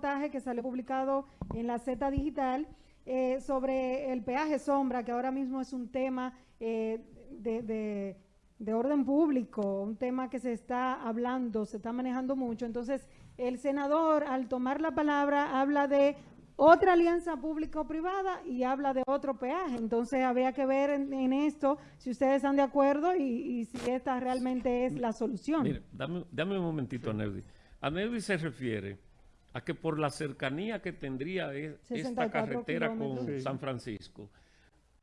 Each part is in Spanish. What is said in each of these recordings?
reportaje que salió publicado en la Z Digital eh, sobre el peaje sombra, que ahora mismo es un tema eh, de, de, orden público, un tema que se está hablando, se está manejando mucho. Entonces, el senador, al tomar la palabra, habla de otra alianza público-privada y habla de otro peaje. Entonces, había que ver en, esto si ustedes están de acuerdo y, si esta realmente es la solución. Mire, dame, dame un momentito, Neudi. Aneudi se refiere a que por la cercanía que tendría e, esta carretera con San Francisco,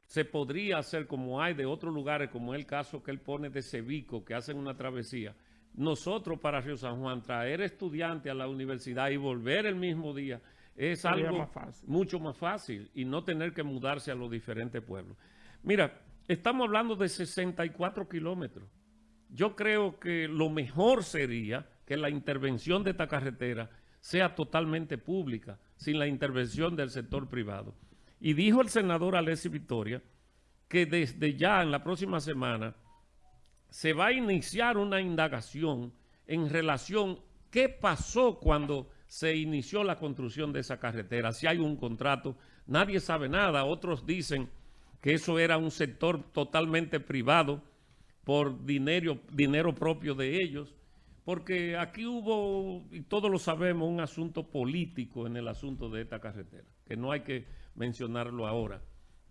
se podría hacer como hay de otros lugares, como el caso que él pone de Cevico, que hacen una travesía. Nosotros para Río San Juan, traer estudiantes a la universidad y volver el mismo día, es algo mucho más fácil y no tener que mudarse a los diferentes pueblos. Mira, estamos hablando de 64 kilómetros. Yo creo que lo mejor sería que la intervención de esta carretera sea totalmente pública, sin la intervención del sector privado. Y dijo el senador Alessi Victoria que desde ya en la próxima semana se va a iniciar una indagación en relación qué pasó cuando se inició la construcción de esa carretera, si hay un contrato, nadie sabe nada, otros dicen que eso era un sector totalmente privado por dinero, dinero propio de ellos, porque aquí hubo, y todos lo sabemos, un asunto político en el asunto de esta carretera, que no hay que mencionarlo ahora.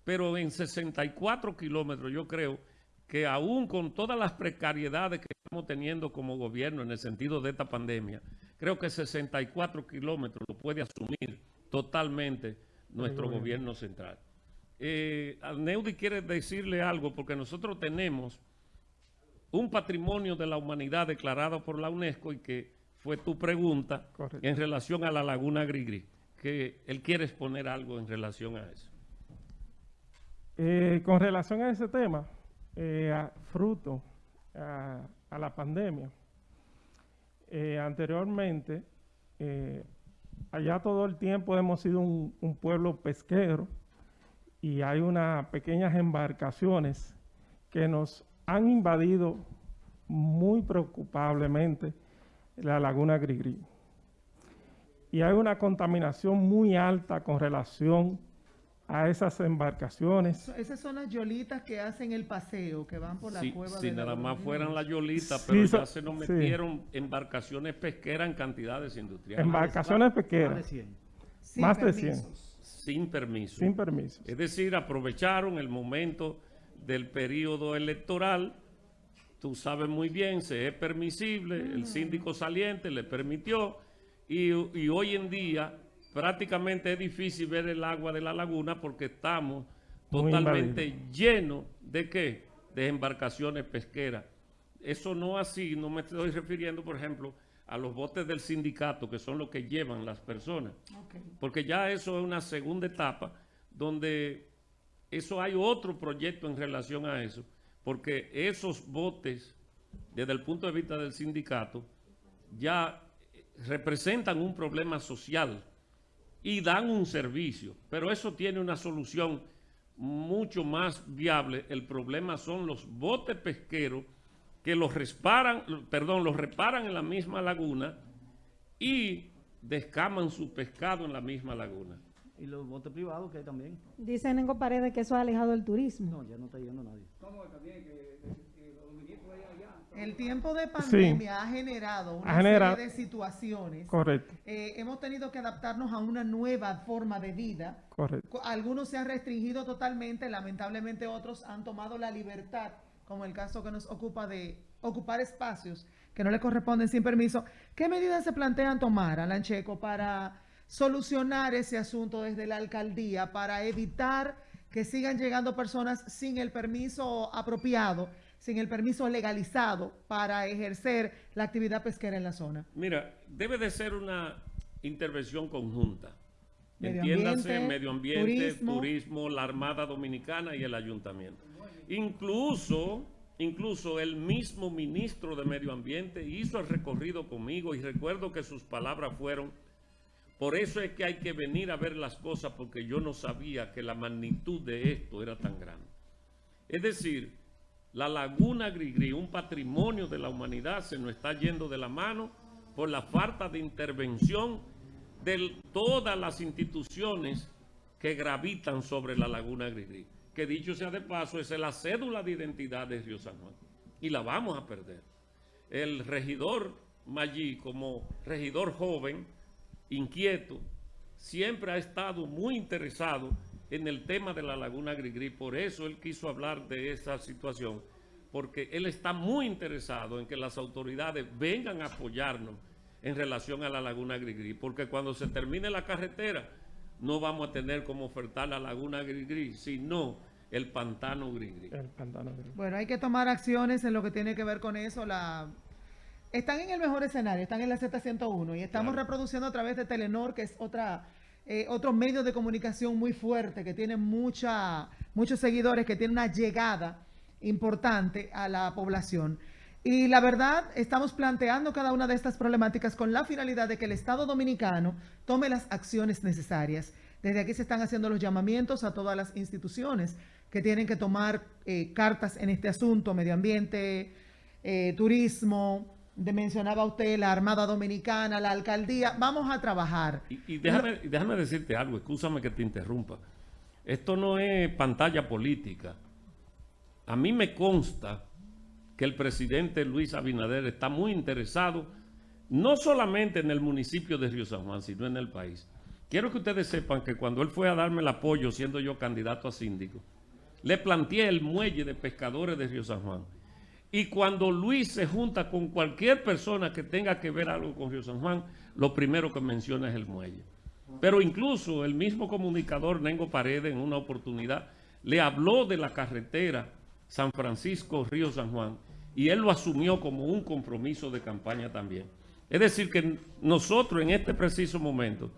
Pero en 64 kilómetros yo creo que aún con todas las precariedades que estamos teniendo como gobierno en el sentido de esta pandemia, creo que 64 kilómetros lo puede asumir totalmente nuestro gobierno central. Eh, Neudi quiere decirle algo porque nosotros tenemos un patrimonio de la humanidad declarado por la UNESCO y que fue tu pregunta en relación a la Laguna Grigri, que él quiere exponer algo en relación a eso. Eh, con relación a ese tema, eh, fruto a, la pandemia, eh, anteriormente, allá todo el tiempo hemos sido un, un pueblo pesquero y hay unas pequeñas embarcaciones que nos han invadido muy preocupablemente la laguna Grigri. Y hay una contaminación muy alta con relación a esas embarcaciones. Esas son las yolitas que hacen el paseo, que van por la cueva Si nada más fueran las yolitas, pero ya se nos metieron embarcaciones pesqueras en cantidades industriales. Embarcaciones pesqueras. Más de 100. Más de 100. Sin permiso. Sin permiso. Es decir, aprovecharon el momento del periodo electoral, tú sabes muy bien, se es permisible, el síndico saliente le permitió, y, hoy en día prácticamente es difícil ver el agua de la laguna porque estamos totalmente llenos de qué? De embarcaciones pesqueras. Eso no así, no me estoy refiriendo, por ejemplo, a los botes del sindicato, que son los que llevan las personas. Porque ya eso es una segunda etapa donde eso hay otro proyecto en relación a eso, porque esos botes, desde el punto de vista del sindicato, ya representan un problema social y dan un servicio, pero eso tiene una solución mucho más viable. El problema son los botes pesqueros que los reparan, perdón, los reparan en la misma laguna y descaman su pescado en la misma laguna y los botes privados que hay también. Dice Nengo Paredes que eso ha alejado el turismo. No, ya no está yendo nadie. El tiempo de pandemia ha generado una serie de situaciones. Correcto. Eh, hemos tenido que adaptarnos a una nueva forma de vida. Correcto. Algunos se han restringido totalmente, lamentablemente otros han tomado la libertad, como el caso que nos ocupa de ocupar espacios que no le corresponden sin permiso. ¿Qué medidas se plantean tomar, Alan Checo, para solucionar ese asunto desde la alcaldía para evitar que sigan llegando personas sin el permiso apropiado, sin el permiso legalizado para ejercer la actividad pesquera en la zona? Mira, debe de ser una intervención conjunta. Entiéndase medio ambiente, turismo. la Armada Dominicana y el Ayuntamiento. Incluso, incluso el mismo ministro de Medio Ambiente hizo el recorrido conmigo y recuerdo que sus palabras fueron por eso es que hay que venir a ver las cosas porque yo no sabía que la magnitud de esto era tan grande. Es decir, la laguna Grigri, un patrimonio de la humanidad, se nos está yendo de la mano por la falta de intervención de todas las instituciones que gravitan sobre la Laguna Grigri. Que dicho sea de paso, es la cédula de identidad de Río San Juan. Y la vamos a perder. El regidor Maggi, como regidor joven, inquieto, siempre ha estado muy interesado en el tema de la Laguna Grigri. Por eso él quiso hablar de esa situación, porque él está muy interesado en que las autoridades vengan a apoyarnos en relación a la Laguna Grigri, porque cuando se termine la carretera no vamos a tener como ofertar la Laguna Grigri, sino el Pantano Grigri. El pantano gris. Bueno, hay que tomar acciones en lo que tiene que ver con eso. La... Están en el mejor escenario, están en la Z101 y estamos Claro. reproduciendo a través de Telenor, que es otra, eh, otro medio de comunicación muy fuerte, que tiene mucha, muchos seguidores, que tiene una llegada importante a la población. Y la verdad, estamos planteando cada una de estas problemáticas con la finalidad de que el Estado Dominicano tome las acciones necesarias. Desde aquí se están haciendo los llamamientos a todas las instituciones que tienen que tomar eh, cartas en este asunto, medio ambiente, eh, turismo, de, mencionaba usted la Armada Dominicana, la alcaldía. Vamos a trabajar. Y, y déjame, y déjame decirte algo, escúchame que te interrumpa. Esto no es pantalla política. A mí me consta que el presidente Luis Abinader está muy interesado no solamente en el municipio de Río San Juan, sino en el país. Quiero que ustedes sepan que cuando él fue a darme el apoyo, siendo yo candidato a síndico, le planteé el muelle de pescadores de Río San Juan. Y cuando Luis se junta con cualquier persona que tenga que ver algo con Río San Juan, lo primero que menciona es el muelle. Pero incluso el mismo comunicador Nengo Paredes en una oportunidad le habló de la carretera San Francisco-Río San Juan y él lo asumió como un compromiso de campaña también. Es decir, que nosotros en este preciso momento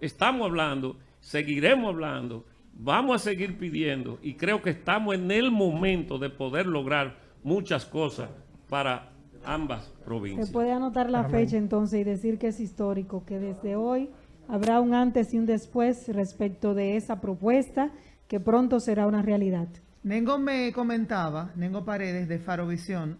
estamos hablando, seguiremos hablando, vamos a seguir pidiendo y creo que estamos en el momento de poder lograr muchas cosas para ambas Se provincias. puede anotar la fecha entonces y decir que es histórico, que desde hoy habrá un antes y un después respecto de esa propuesta que pronto será una realidad. Nengo me comentaba, Nengo Paredes de Farovisión,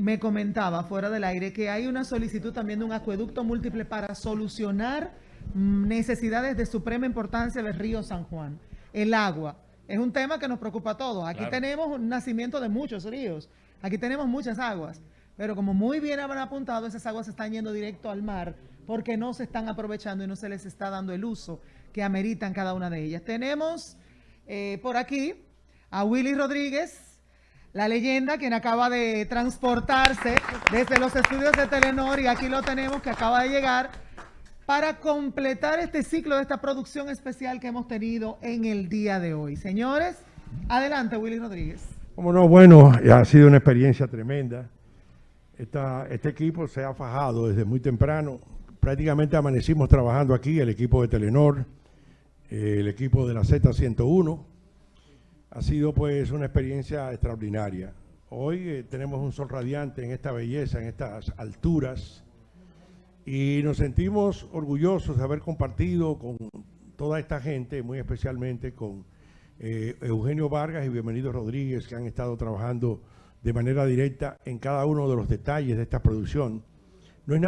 me comentaba fuera del aire que hay una solicitud también de un acueducto múltiple para solucionar mm, necesidades de suprema importancia del río San Juan. El agua es un tema que nos preocupa a todos. Aquí Claro. tenemos un nacimiento de muchos ríos, aquí tenemos muchas aguas, pero como muy bien habrán apuntado, esas aguas están yendo directo al mar porque no se están aprovechando y no se les está dando el uso que ameritan cada una de ellas. Tenemos eh, por aquí a Willy Rodríguez, la leyenda, quien acaba de transportarse desde los estudios de Telenor y aquí lo tenemos que acaba de llegar para completar este ciclo de esta producción especial que hemos tenido en el día de hoy. Señores, adelante Willy Rodríguez. Como no, bueno, ha sido una experiencia tremenda. Este equipo se ha fajado desde muy temprano. Prácticamente amanecimos trabajando aquí, el equipo de Telenor, el equipo de la Z101. Ha sido pues una experiencia extraordinaria. Hoy eh, tenemos un sol radiante en esta belleza, en estas alturas, y nos sentimos orgullosos de haber compartido con toda esta gente, muy especialmente con eh, Eugenio Vargas y Bienvenido Rodríguez, que han estado trabajando de manera directa en cada uno de los detalles de esta producción.